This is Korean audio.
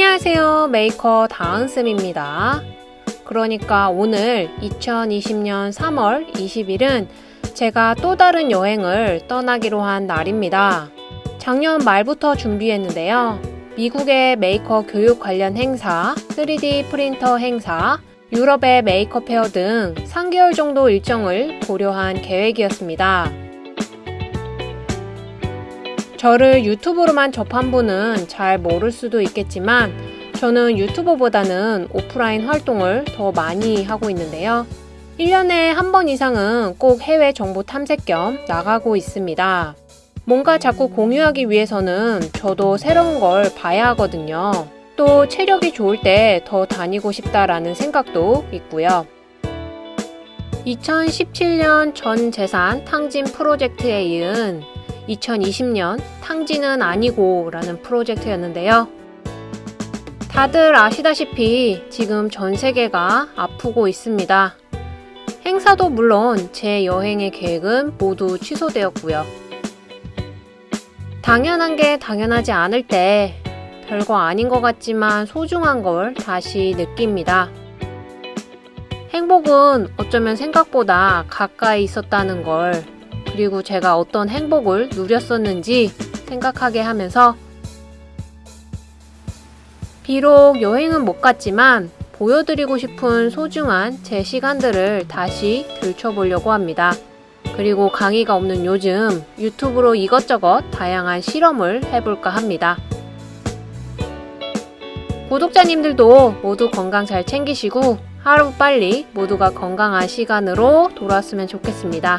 안녕하세요. 메이커 다은쌤입니다. 그러니까 오늘 2020년 3월 20일은 제가 또 다른 여행을 떠나기로 한 날입니다. 작년 말부터 준비했는데요. 미국의 메이커 교육 관련 행사, 3D 프린터 행사, 유럽의 메이커 페어 등 3개월 정도 일정을 고려한 계획이었습니다. 저를 유튜브로만 접한 분은 잘 모를 수도 있겠지만 저는 유튜버보다는 오프라인 활동을 더 많이 하고 있는데요. 1년에 한 번 이상은 꼭 해외 정보 탐색 겸 나가고 있습니다. 뭔가 자꾸 공유하기 위해서는 저도 새로운 걸 봐야 하거든요. 또 체력이 좋을 때 더 다니고 싶다라는 생각도 있고요. 2017년 전 재산 탕진 프로젝트에 이은 2020년 탕진은 아니고 라는 프로젝트였는데요. 다들 아시다시피 지금 전 세계가 아프고 있습니다. 행사도 물론 제 여행의 계획은 모두 취소되었고요. 당연한 게 당연하지 않을 때 별거 아닌 것 같지만 소중한 걸 다시 느낍니다. 행복은 어쩌면 생각보다 가까이 있었다는 걸 그리고 제가 어떤 행복을 누렸었는지 생각하게 하면서 비록 여행은 못 갔지만 보여드리고 싶은 소중한 제 시간들을 다시 들춰보려고 합니다. 그리고 강의가 없는 요즘 유튜브로 이것저것 다양한 실험을 해볼까 합니다. 구독자님들도 모두 건강 잘 챙기시고 하루빨리 모두가 건강한 시간으로 돌아왔으면 좋겠습니다.